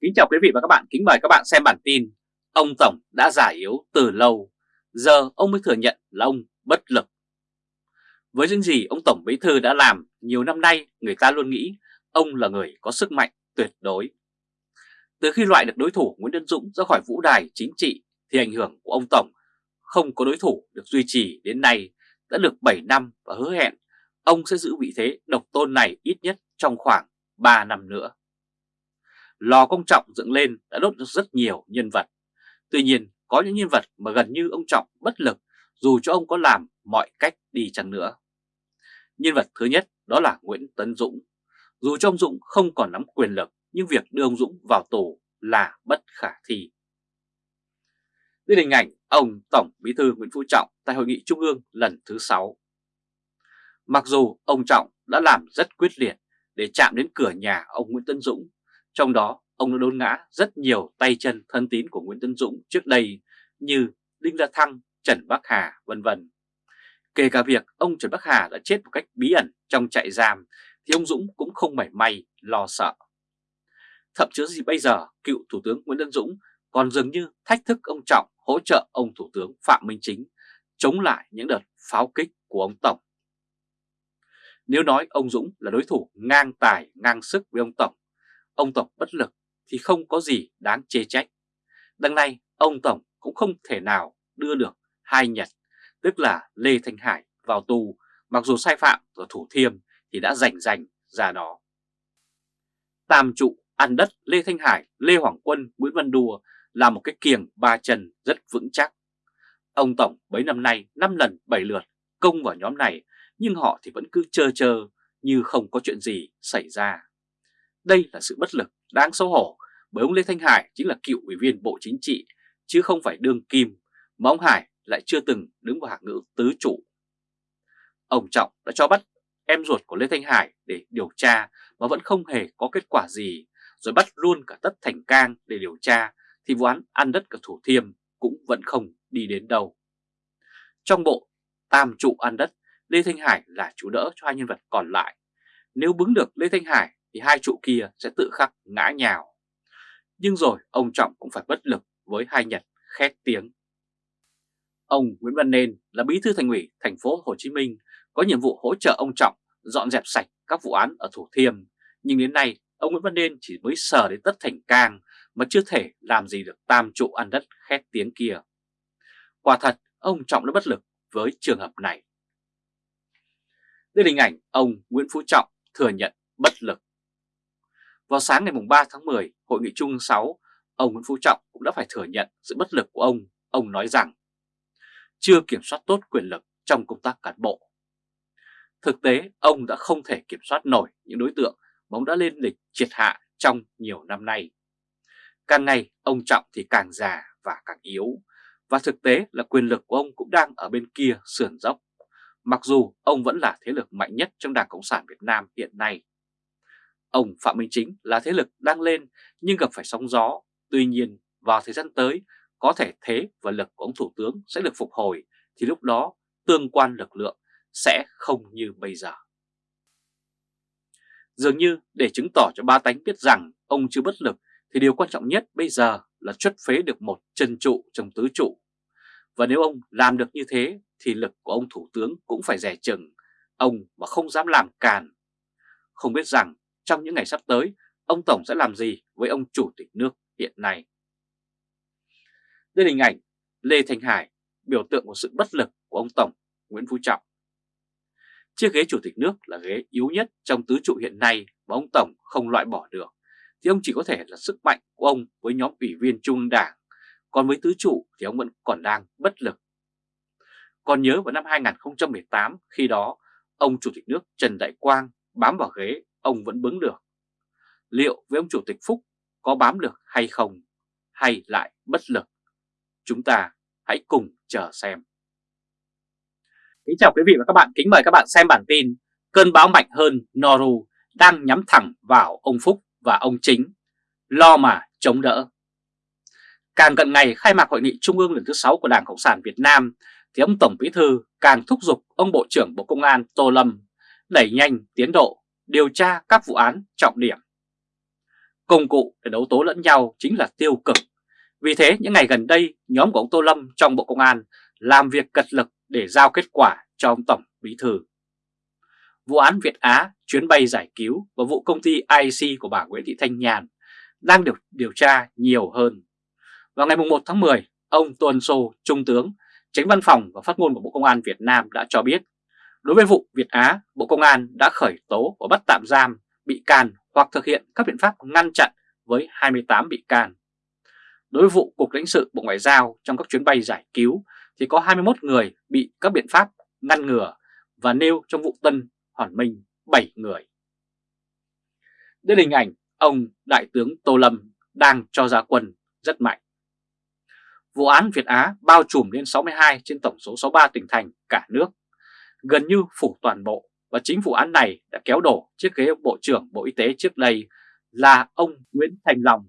Kính chào quý vị và các bạn, kính mời các bạn xem bản tin Ông Tổng đã giả yếu từ lâu, giờ ông mới thừa nhận là ông bất lực. Với những gì ông Tổng Bí Thư đã làm nhiều năm nay người ta luôn nghĩ ông là người có sức mạnh tuyệt đối. Từ khi loại được đối thủ Nguyễn Văn Dũng ra khỏi vũ đài chính trị thì ảnh hưởng của ông Tổng không có đối thủ được duy trì đến nay. Đã được 7 năm và hứa hẹn ông sẽ giữ vị thế độc tôn này ít nhất trong khoảng 3 năm nữa lò công trọng dựng lên đã đốt được rất nhiều nhân vật. Tuy nhiên, có những nhân vật mà gần như ông Trọng bất lực dù cho ông có làm mọi cách đi chăng nữa. Nhân vật thứ nhất đó là Nguyễn Tấn Dũng. Dù cho ông Dũng không còn nắm quyền lực, nhưng việc đưa ông Dũng vào tù là bất khả thi. Đây là hình ảnh ông Tổng Bí thư Nguyễn Phú Trọng tại Hội nghị Trung ương lần thứ 6. Mặc dù ông Trọng đã làm rất quyết liệt để chạm đến cửa nhà ông Nguyễn Tấn Dũng trong đó, ông đã đốn ngã rất nhiều tay chân thân tín của Nguyễn Tân Dũng trước đây như Đinh La Thăng, Trần Bắc Hà, vân vân. Kể cả việc ông Trần Bắc Hà đã chết một cách bí ẩn trong trại giam thì ông Dũng cũng không mảy may lo sợ. Thậm chí gì bây giờ, cựu Thủ tướng Nguyễn Tân Dũng còn dường như thách thức ông Trọng hỗ trợ ông Thủ tướng Phạm Minh Chính chống lại những đợt pháo kích của ông Tổng. Nếu nói ông Dũng là đối thủ ngang tài ngang sức với ông Tổng ông Tổng bất lực thì không có gì đáng chê trách. Đằng này ông Tổng cũng không thể nào đưa được hai Nhật, tức là Lê Thanh Hải vào tù, mặc dù sai phạm ở Thủ Thiêm thì đã rảnh rành ra đó. Tam trụ ăn đất Lê Thanh Hải, Lê Hoàng Quân, Nguyễn Văn Đùa là một cái kiềng ba chân rất vững chắc. Ông Tổng bấy năm nay năm lần bảy lượt công vào nhóm này nhưng họ thì vẫn cứ chơ chơ như không có chuyện gì xảy ra. Đây là sự bất lực đáng xấu hổ bởi ông Lê Thanh Hải chính là cựu ủy viên Bộ Chính trị chứ không phải đương kim mà ông Hải lại chưa từng đứng vào hạng ngữ tứ trụ. Ông Trọng đã cho bắt em ruột của Lê Thanh Hải để điều tra mà vẫn không hề có kết quả gì rồi bắt luôn cả Tất Thành Cang để điều tra thì vụ án ăn đất của Thủ Thiêm cũng vẫn không đi đến đâu. Trong bộ tam trụ ăn đất, Lê Thanh Hải là chủ đỡ cho hai nhân vật còn lại. Nếu bứng được Lê Thanh Hải thì hai trụ kia sẽ tự khắc ngã nhào. Nhưng rồi ông Trọng cũng phải bất lực với hai Nhật khét tiếng. Ông Nguyễn Văn Nên là bí thư thành ủy thành phố Hồ Chí Minh có nhiệm vụ hỗ trợ ông Trọng dọn dẹp sạch các vụ án ở Thủ Thiêm, nhưng đến nay ông Nguyễn Văn Nên chỉ mới sờ đến tất thành cang mà chưa thể làm gì được tam trụ ăn đất khét tiếng kia. Quả thật, ông Trọng đã bất lực với trường hợp này. Đây là hình ảnh ông Nguyễn Phú Trọng thừa nhận bất lực. Vào sáng ngày 3 tháng 10, Hội nghị Trung 6, ông Nguyễn Phú Trọng cũng đã phải thừa nhận sự bất lực của ông. Ông nói rằng chưa kiểm soát tốt quyền lực trong công tác cán bộ. Thực tế, ông đã không thể kiểm soát nổi những đối tượng mà ông đã lên lịch triệt hạ trong nhiều năm nay. Càng ngày, ông Trọng thì càng già và càng yếu, và thực tế là quyền lực của ông cũng đang ở bên kia sườn dốc, mặc dù ông vẫn là thế lực mạnh nhất trong Đảng Cộng sản Việt Nam hiện nay. Ông Phạm Minh Chính là thế lực đang lên nhưng gặp phải sóng gió. Tuy nhiên vào thời gian tới có thể thế và lực của ông Thủ tướng sẽ được phục hồi thì lúc đó tương quan lực lượng sẽ không như bây giờ. Dường như để chứng tỏ cho ba tánh biết rằng ông chưa bất lực thì điều quan trọng nhất bây giờ là xuất phế được một chân trụ trong tứ trụ. Và nếu ông làm được như thế thì lực của ông Thủ tướng cũng phải rẻ chừng, ông mà không dám làm càn. Không biết rằng trong những ngày sắp tới, ông Tổng sẽ làm gì với ông Chủ tịch nước hiện nay. Đây là hình ảnh Lê thành Hải, biểu tượng của sự bất lực của ông Tổng Nguyễn Phú Trọng. Chiếc ghế Chủ tịch nước là ghế yếu nhất trong tứ trụ hiện nay mà ông Tổng không loại bỏ được, thì ông chỉ có thể là sức mạnh của ông với nhóm ủy viên Trung Đảng, còn với tứ trụ thì ông vẫn còn đang bất lực. Còn nhớ vào năm 2018 khi đó, ông Chủ tịch nước Trần Đại Quang bám vào ghế ông vẫn bứng được. Liệu với ông Chủ tịch Phúc có bám được hay không, hay lại bất lực? Chúng ta hãy cùng chờ xem. Kính chào quý vị và các bạn, kính mời các bạn xem bản tin Cơn bão mạnh hơn Noru đang nhắm thẳng vào ông Phúc và ông Chính, lo mà chống đỡ. Càng cận ngày khai mạc hội nghị trung ương lần thứ 6 của Đảng Cộng sản Việt Nam thì ông Tổng Bí Thư càng thúc giục ông Bộ trưởng Bộ Công an Tô Lâm đẩy nhanh tiến độ điều tra các vụ án trọng điểm. Công cụ để đấu tố lẫn nhau chính là tiêu cực. Vì thế những ngày gần đây nhóm của ông Tô Lâm trong Bộ Công an làm việc cật lực để giao kết quả cho ông Tổng Bí Thư. Vụ án Việt Á, chuyến bay giải cứu và vụ công ty IC của bà Nguyễn Thị Thanh Nhàn đang được điều tra nhiều hơn. Vào ngày 1 tháng 10, ông Tuần Sô, Trung tướng, tránh văn phòng và phát ngôn của Bộ Công an Việt Nam đã cho biết đối với vụ Việt Á, Bộ Công an đã khởi tố và bắt tạm giam bị can hoặc thực hiện các biện pháp ngăn chặn với 28 bị can. Đối với vụ Cục lãnh sự Bộ Ngoại giao trong các chuyến bay giải cứu thì có 21 người bị các biện pháp ngăn ngừa và nêu trong vụ Tân Hoàn Minh 7 người. Đây là hình ảnh ông Đại tướng Tô Lâm đang cho ra quân rất mạnh. Vụ án Việt Á bao trùm lên 62 trên tổng số 63 tỉnh thành cả nước, gần như phủ toàn bộ và chính vụ án này đã kéo đổ chiếc ghế Bộ trưởng Bộ Y tế trước đây là ông Nguyễn Thành Long.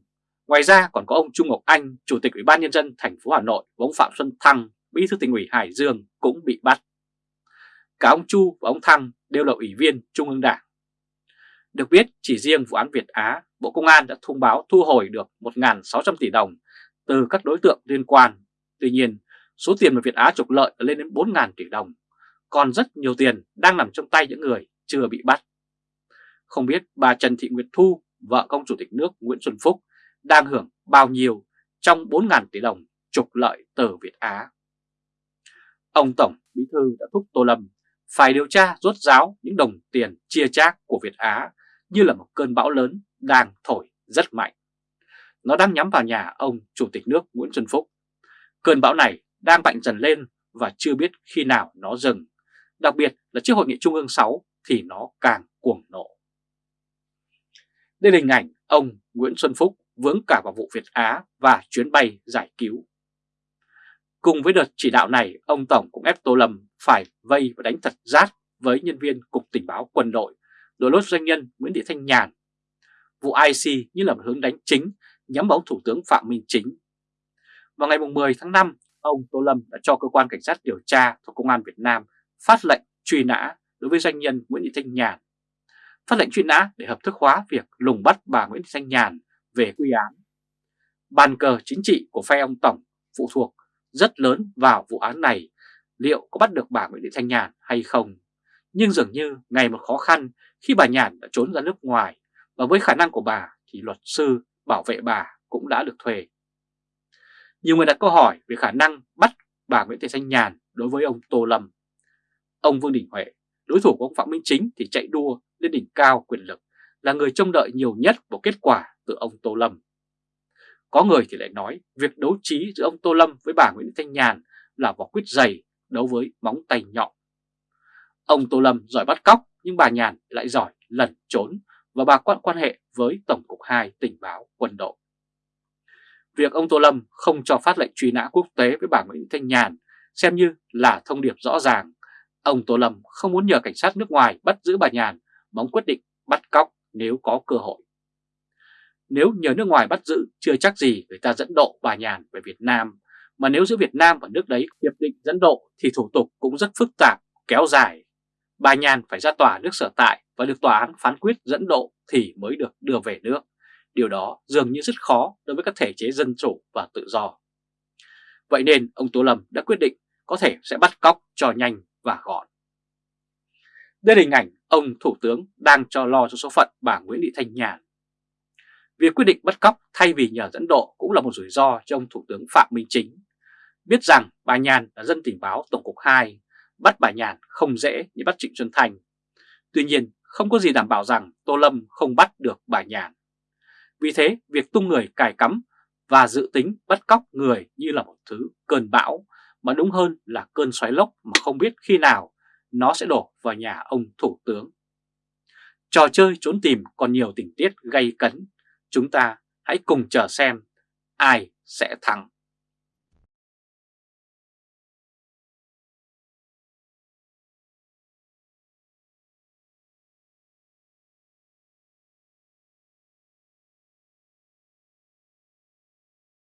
Ngoài ra còn có ông Trung Ngọc Anh, Chủ tịch Ủy ban Nhân dân thành phố Hà Nội và ông Phạm Xuân Thăng, Bí thư tỉnh ủy Hải Dương cũng bị bắt. Cả ông Chu và ông Thăng đều là ủy viên Trung ương Đảng. Được biết, chỉ riêng vụ án Việt Á, Bộ Công an đã thông báo thu hồi được 1.600 tỷ đồng từ các đối tượng liên quan. Tuy nhiên, số tiền mà Việt Á trục lợi lên đến 4.000 tỷ đồng, còn rất nhiều tiền đang nằm trong tay những người chưa bị bắt. Không biết bà Trần Thị Nguyệt Thu, vợ công chủ tịch nước Nguyễn Xuân Phúc, đang hưởng bao nhiêu trong 4.000 tỷ đồng trục lợi từ Việt Á. Ông Tổng Bí Thư đã thúc Tô Lâm phải điều tra rốt ráo những đồng tiền chia chác của Việt Á như là một cơn bão lớn đang thổi rất mạnh. Nó đang nhắm vào nhà ông Chủ tịch nước Nguyễn Xuân Phúc. Cơn bão này đang mạnh dần lên và chưa biết khi nào nó dừng. Đặc biệt là trước hội nghị Trung ương 6 thì nó càng cuồng nộ. Đây là hình ảnh ông Nguyễn Xuân Phúc vướng cả vào vụ Việt Á và chuyến bay giải cứu. Cùng với đợt chỉ đạo này, ông Tổng cũng ép Tô Lâm phải vây và đánh thật rát với nhân viên Cục Tình báo Quân đội, đối lốt doanh nhân Nguyễn Thị Thanh Nhàn. Vụ IC như là một hướng đánh chính nhắm vào Thủ tướng Phạm Minh Chính. Vào ngày 10 tháng 5, ông Tô Lâm đã cho cơ quan cảnh sát điều tra thuộc Công an Việt Nam phát lệnh truy nã đối với doanh nhân Nguyễn Thị Thanh Nhàn. Phát lệnh truy nã để hợp thức hóa việc lùng bắt bà Nguyễn Thị Thanh Nhàn về quy án. Bàn cờ chính trị của phe ông Tổng phụ thuộc rất lớn vào vụ án này, liệu có bắt được bà Nguyễn Thị Thanh Nhàn hay không. Nhưng dường như ngày một khó khăn khi bà Nhàn đã trốn ra nước ngoài và với khả năng của bà thì luật sư bảo vệ bà cũng đã được thuê. Nhiều người đặt câu hỏi về khả năng bắt bà Nguyễn Thị Thanh Nhàn đối với ông Tô Lâm. Ông Vương Đình Huệ, đối thủ của ông Phạm Minh Chính thì chạy đua lên đỉnh cao quyền lực, là người trông đợi nhiều nhất vào kết quả từ ông Tô Lâm. Có người thì lại nói việc đấu trí giữa ông Tô Lâm với bà Nguyễn Thanh Nhàn là vỏ quyết dày đấu với móng tay nhọn. Ông Tô Lâm giỏi bắt cóc nhưng bà Nhàn lại giỏi lẩn trốn và bà quan quan hệ với Tổng cục 2 tình báo quân đội. Việc ông Tô Lâm không cho phát lệnh truy nã quốc tế với bà Nguyễn Thanh Nhàn xem như là thông điệp rõ ràng. Ông Tô Lâm không muốn nhờ cảnh sát nước ngoài bắt giữ bà Nhàn mà ông quyết định bắt cóc nếu có cơ hội. Nếu nhờ nước ngoài bắt giữ chưa chắc gì người ta dẫn độ bà Nhàn về Việt Nam, mà nếu giữa Việt Nam và nước đấy hiệp định dẫn độ thì thủ tục cũng rất phức tạp, kéo dài. Bà Nhàn phải ra tòa nước sở tại và được tòa án phán quyết dẫn độ thì mới được đưa về nước. Điều đó dường như rất khó đối với các thể chế dân chủ và tự do. Vậy nên ông Tô Lâm đã quyết định có thể sẽ bắt cóc cho nhanh và gọn. Đây là hình ảnh ông Thủ tướng đang cho lo cho số phận bà Nguyễn Thị Thanh Nhàn. Việc quyết định bắt cóc thay vì nhờ dẫn độ cũng là một rủi ro cho ông Thủ tướng Phạm Minh Chính. Biết rằng bà Nhàn là dân tình báo Tổng cục 2, bắt bà Nhàn không dễ như bắt Trịnh Xuân Thành. Tuy nhiên, không có gì đảm bảo rằng Tô Lâm không bắt được bà Nhàn. Vì thế, việc tung người cài cắm và dự tính bắt cóc người như là một thứ cơn bão, mà đúng hơn là cơn xoáy lốc mà không biết khi nào nó sẽ đổ vào nhà ông Thủ tướng. Trò chơi trốn tìm còn nhiều tình tiết gây cấn, chúng ta hãy cùng chờ xem ai sẽ thắng.